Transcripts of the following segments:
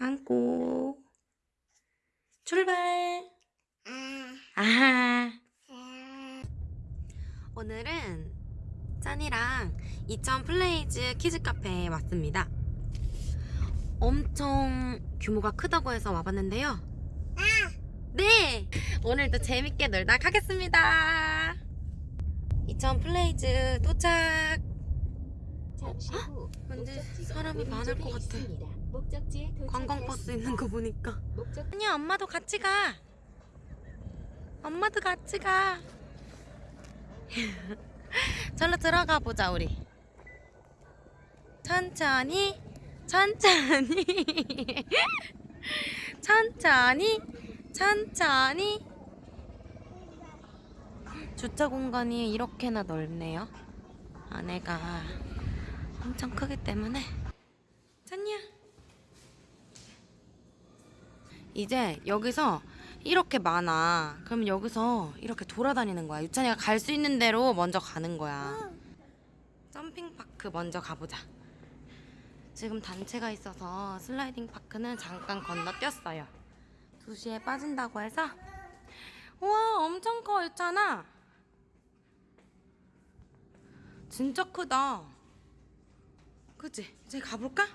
안고 출발. 아, 아하. 아. 오늘은 짠이랑 이천 플레이즈 키즈 카페에 왔습니다. 엄청 규모가 크다고 해서 와봤는데요. 네! 오늘도 재밌게 놀다 가겠습니다. 이천 플레이즈 도착! 잠시 후 근데 목적지가 사람이 많을 것 같아. 있습니다. 목적지에 관광버스 있는 거 보니까. 목적 아니야, 엄마도 같이 가. 엄마도 같이 가. 절로 들어가 보자, 우리. 천천히, 천천히. 천천히, 천천히. 주차 공간이 이렇게나 넓네요. 안에가 엄청 크기 때문에. 짠이야. 이제 여기서 이렇게 많아. 그럼 여기서 이렇게 돌아다니는 거야. 유찬이가 갈 수 있는 대로 먼저 가는 거야. 점핑 파크 먼저 가보자. 지금 단체가 있어서 슬라이딩 파크는 잠깐 건너뛰었어요. 2시에 빠진다고 해서 우와 엄청 커 유찬아. 진짜 크다. 그치? 이제 가볼까?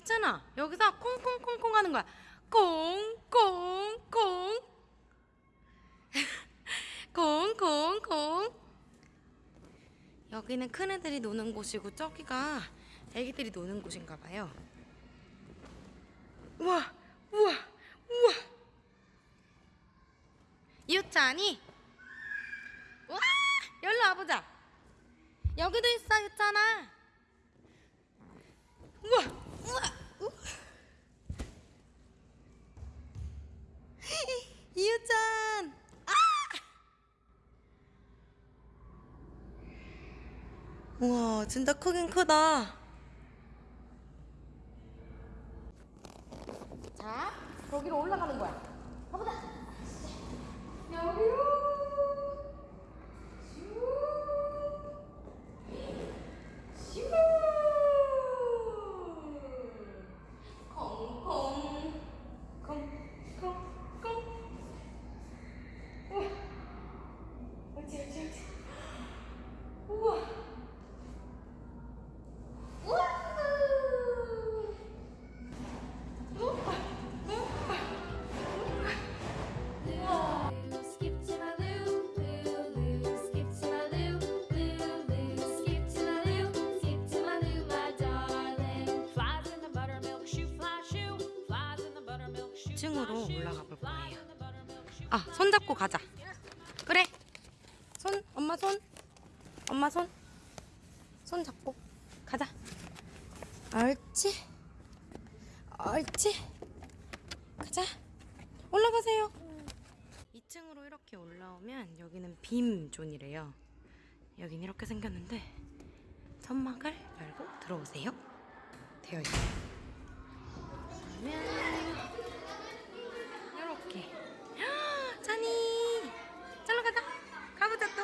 있잖아. 여기서 콩콩콩콩 하는 거야. 콩콩콩. 콩콩콩. 여기는 큰 애들이 노는 곳이고 저기가 애기들이 노는 곳인가 봐요. 우와 우와 우와. 유찬이. 우와 여기로 와보자. 여기도 있어 유찬아. 우와. 이유찬 아! 우와 진짜 크긴 크다 2층으로 fly shoe. 올라가 볼 거예요. 아, 손 잡고 가자. 그래. 손, 엄마 손. 엄마 손. 손 잡고 가자. 옳지. 옳지. 가자. 올라가세요. 2층으로 이렇게 올라오면 여기는 빔 존이래요. 여긴 이렇게 생겼는데 천막을 열고 들어오세요. 되어 있어요. 그러면 이렇게 찬이 잘로 가자 가보자 또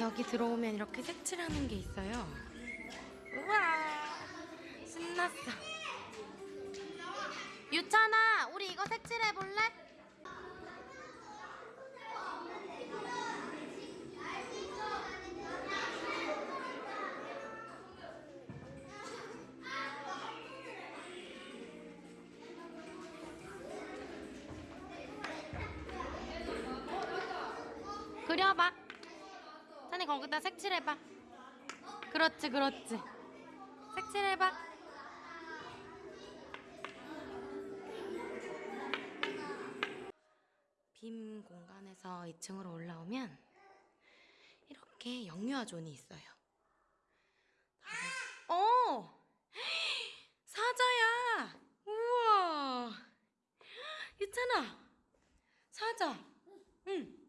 여기 들어오면 이렇게 색칠하는 게 있어요. 우와! 신났어. 유찬아 우리 이거 색칠해 볼래? 그려봐. 찬이 거기다. 색칠해봐. 그렇지 그렇지. 색칠해봐. 빔 공간에서 2층으로 올라오면 이렇게 영유아 존이 있어요 어 사자야 우와 유찬아 사자 응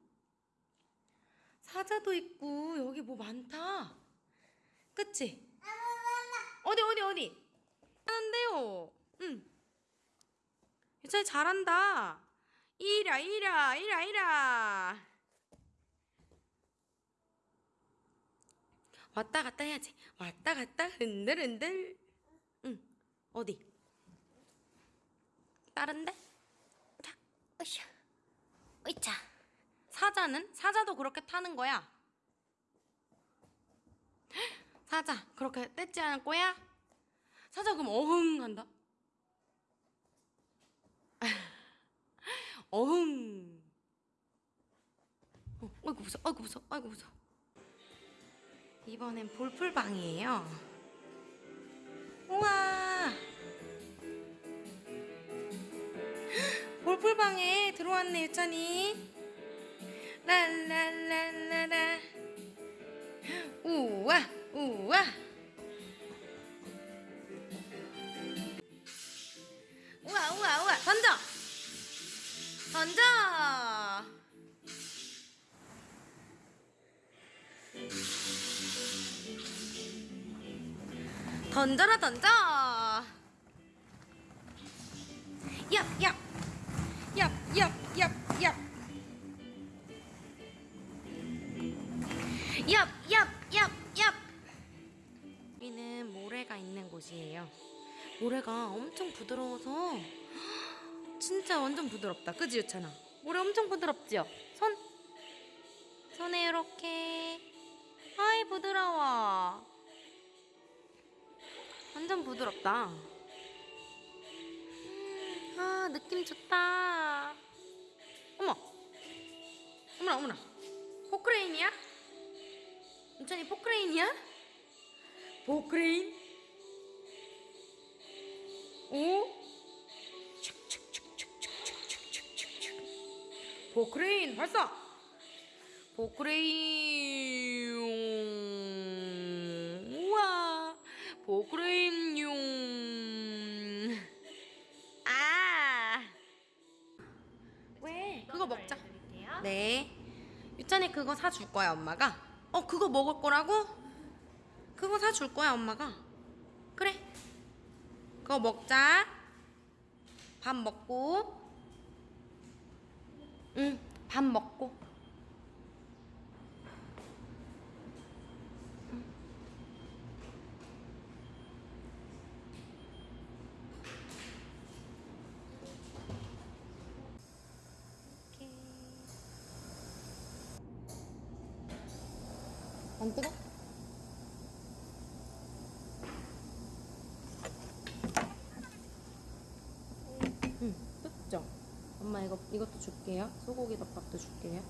사자도 있고 여기 뭐 많다. 그치? 어디 어디 어디? 하는데요. 응. 유찬이 잘한다. 이라 이라 이라 이라. 왔다 갔다 해야지. 왔다 갔다 흔들흔들. 응. 어디? 다른데? 자, 으쌰. 으이차. 사자는? 사자도 그렇게 타는 거야. 사자, 그렇게 떼지 않을 거야? 사자 그럼 어흥 한다. 어흥. 어, 아이고 무서워, 아이고 무서워, 아이고 무서워. 이번엔 볼풀방이에요. 우와. 볼풀방에 들어왔네 유찬이. 랄랄랄라라. 우와 우와. 우와 우와 우와 던져. 던져. 던져라 던져. 얍 얍 얍 얍. 여기는 모래가 있는 곳이에요. 모래가 엄청 부드러워서 진짜 완전 부드럽다. 그지 유찬아? 모래 엄청 부드럽지요? 손 손에 이렇게 아이 부드러워. 완전 부드럽다. 음, 아 느낌 좋다. 어머, 어머나 어머나, 포크레인이야? 유찬이 포크레인이야? 포크레인? 오? 포크레인 발사! 포크레인 우와 포크레인 용 아 왜? 그거 먹자 네 유찬이 그거 사줄 거야 엄마가 어 그거 먹을 거라고? 그거 사줄 거야 엄마가. 그래. 그거 먹자. 밥 먹고. 응 밥 먹고 안 뜨거? 응, 뜨죠? 엄마 이거 이것도 줄게요. 소고기 덮밥도 줄게요.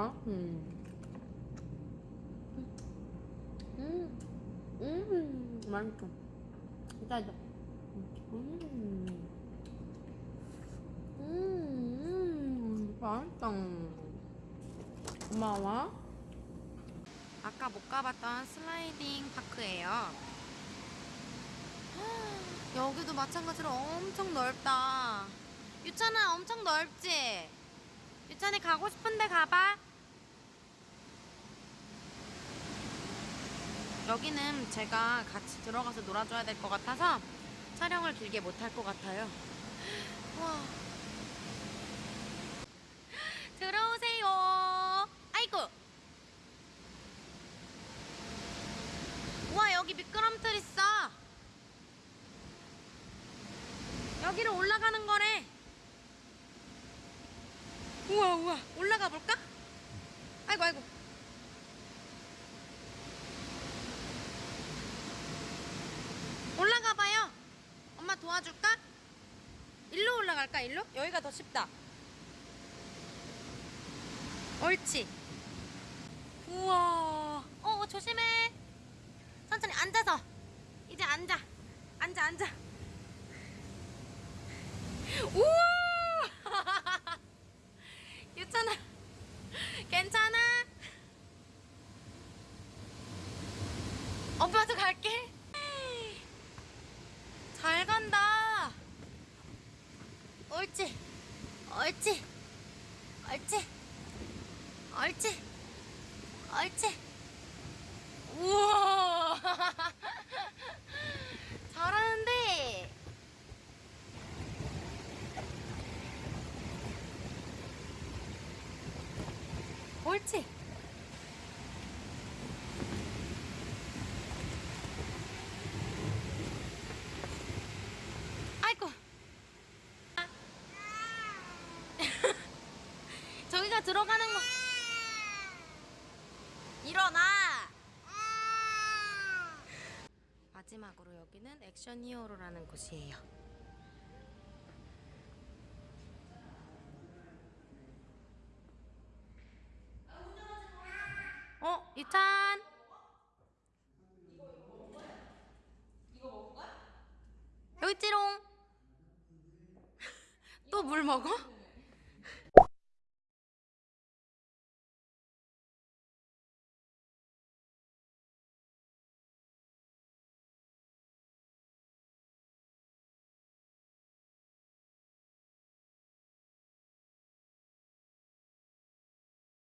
음, 아, 음. 음, 음, 맛있어. 음, 음, 음, 맛있다. 고마워. 아까 못 가봤던 슬라이딩 파크예요. 여기도 마찬가지로 엄청 넓다. 유찬아, 엄청 넓지? 유찬이 가고 싶은데 가봐. 여기는 제가 같이 들어가서 놀아줘야 될 것 같아서 촬영을 길게 못할 것 같아요. 와. 들어오세요. 아이고. 우와 여기 미끄럼틀 있어. 여기로 올라가는 거래. 우와 우와 올라가 볼까? 아이고 아이고 올라가 봐요 엄마 도와줄까? 일로 올라갈까 일로? 여기가 더 쉽다 옳지. 우와. 어, 조심해. 천천히 앉아서. 이제 앉아. 앉아, 앉아. 우와! 유찬아. 괜찮아? 엄마도 갈게. 잘 간다. 옳지. 옳지. 옳지. 옳지. 옳지. 우와. 잘하는데. 옳지. 아이고. 저기가 들어가는 거. 일어나. 마지막으로 여기는 액션 히어로라는 곳이에요. 어, 유찬. 여기 있지롱. 또 물 먹어?